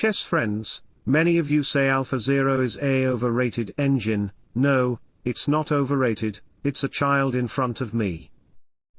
chess friends, many of you say AlphaZero is a overrated engine, no, it's not overrated, it's a child in front of me.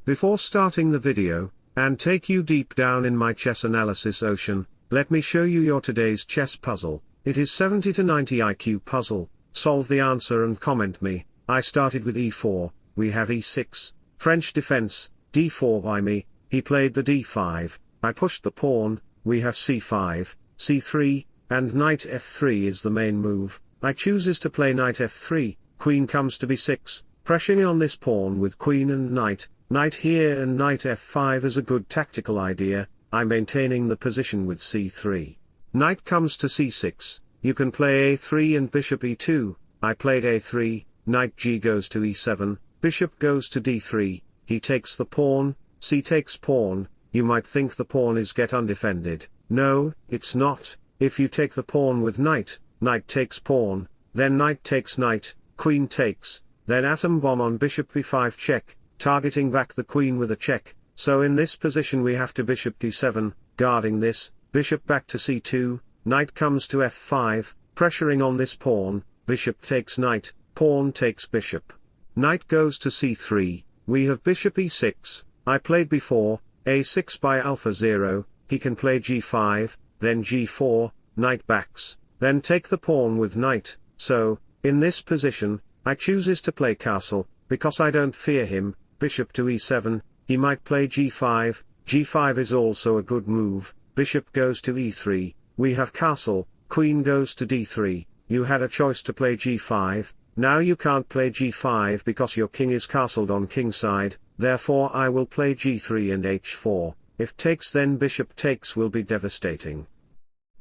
Before starting the video, and take you deep down in my chess analysis ocean, let me show you your today's chess puzzle, it is 70 to 90 IQ puzzle, solve the answer and comment me, I started with e4, we have e6, French defense, d4 by me, he played the d5, I pushed the pawn, we have c5, c3, and knight f3 is the main move, I chooses to play knight f3, queen comes to b6, pressuring on this pawn with queen and knight, knight here and knight f5 is a good tactical idea, I maintaining the position with c3. Knight comes to c6, you can play a3 and bishop e2, I played a3, knight g goes to e7, bishop goes to d3, he takes the pawn, c takes pawn, you might think the pawn is get undefended, no, it's not, if you take the pawn with knight, knight takes pawn, then knight takes knight, queen takes, then atom bomb on bishop b5 check, targeting back the queen with a check, so in this position we have to bishop d7, guarding this, bishop back to c2, knight comes to f5, pressuring on this pawn, bishop takes knight, pawn takes bishop. Knight goes to c3, we have bishop e6, I played before, a6 by AlphaZero, he can play g5, then g4, knight backs, then take the pawn with knight, so, in this position, I chooses to play castle, because I don't fear him, bishop to e7, he might play g5, g5 is also a good move, bishop goes to e3, we have castle, queen goes to d3, you had a choice to play g5, now you can't play g5 because your king is castled on king side, therefore I will play g3 and h4, if takes then bishop takes will be devastating.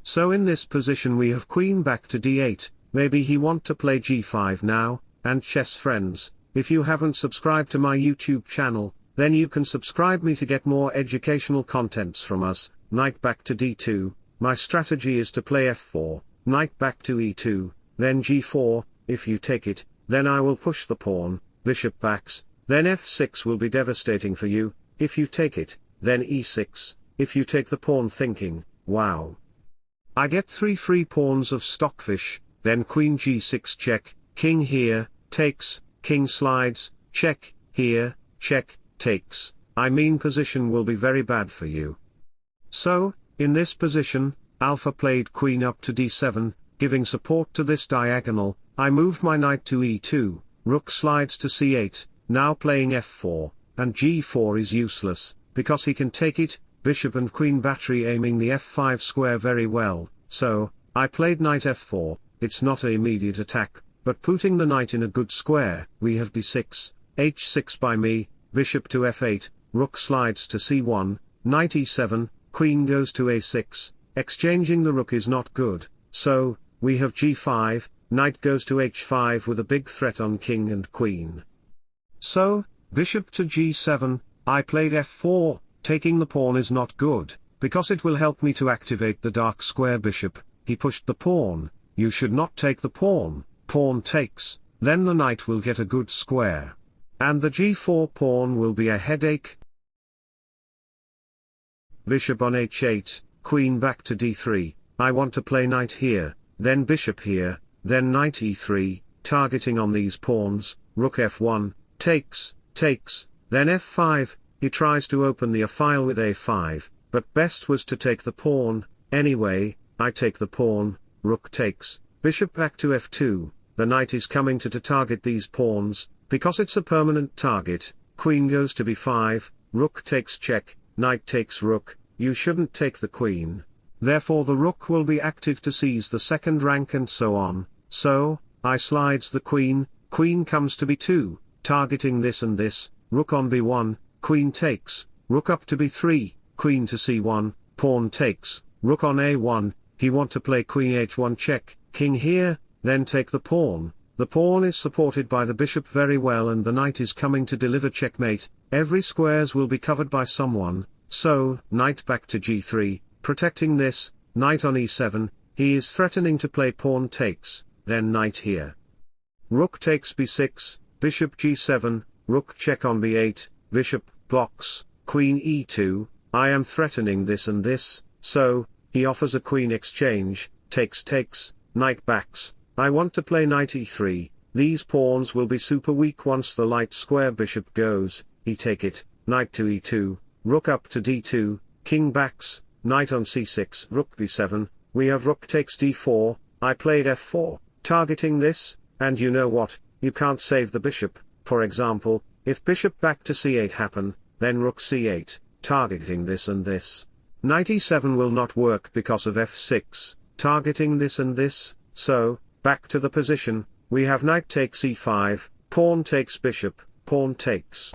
So in this position we have queen back to d8, maybe he want to play g5 now, and chess friends, if you haven't subscribed to my YouTube channel, then you can subscribe me to get more educational contents from us, knight back to d2, my strategy is to play f4, knight back to e2, then g4, if you take it, then I will push the pawn, bishop backs, then f6 will be devastating for you, if you take it, then e6, if you take the pawn thinking, wow. I get three free pawns of stockfish, then queen g6 check, king here, takes, king slides, check, here, check, takes, I mean position will be very bad for you. So, in this position, alpha played queen up to d7, giving support to this diagonal, I moved my knight to e2, rook slides to c8, now playing f4, and g4 is useless, because he can take it, bishop and queen battery aiming the f5 square very well, so, I played knight f4, it's not a immediate attack, but putting the knight in a good square, we have d6, h6 by me, bishop to f8, rook slides to c1, knight e7, queen goes to a6, exchanging the rook is not good, so, we have g5, knight goes to h5 with a big threat on king and queen. So, bishop to g7, I played f4, taking the pawn is not good, because it will help me to activate the dark square bishop, he pushed the pawn, you should not take the pawn, pawn takes, then the knight will get a good square. And the g4 pawn will be a headache, bishop on h8, queen back to d3, I want to play knight here, then bishop here, then knight e3, targeting on these pawns, rook f1, takes, takes, then f5, he tries to open the a file with a5, but best was to take the pawn, anyway, I take the pawn, rook takes, bishop back to f2, the knight is coming to to target these pawns, because it's a permanent target, queen goes to b5, rook takes check, knight takes rook, you shouldn't take the queen. Therefore the rook will be active to seize the second rank and so on, so, I slides the queen, queen comes to b2, targeting this and this, rook on b1, queen takes, rook up to b3, queen to c1, pawn takes, rook on a1, he want to play queen h1 check, king here, then take the pawn, the pawn is supported by the bishop very well and the knight is coming to deliver checkmate, every squares will be covered by someone, so, knight back to g3, protecting this, knight on e7, he is threatening to play pawn takes, then knight here. Rook takes b6, bishop g7, rook check on b8, bishop blocks, queen e2, I am threatening this and this, so, he offers a queen exchange, takes takes, knight backs, I want to play knight e3, these pawns will be super weak once the light square bishop goes, he take it, knight to e2, rook up to d2, king backs, knight on c6, rook b7, we have rook takes d4, I played f4, targeting this, and you know what, you can't save the bishop, for example, if bishop back to c8 happen, then rook c8, targeting this and this. Knight e7 will not work because of f6, targeting this and this, so, back to the position, we have knight takes e5, pawn takes bishop, pawn takes.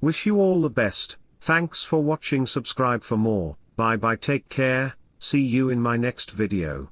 Wish you all the best, thanks for watching. Subscribe for more, bye bye. Take care, see you in my next video.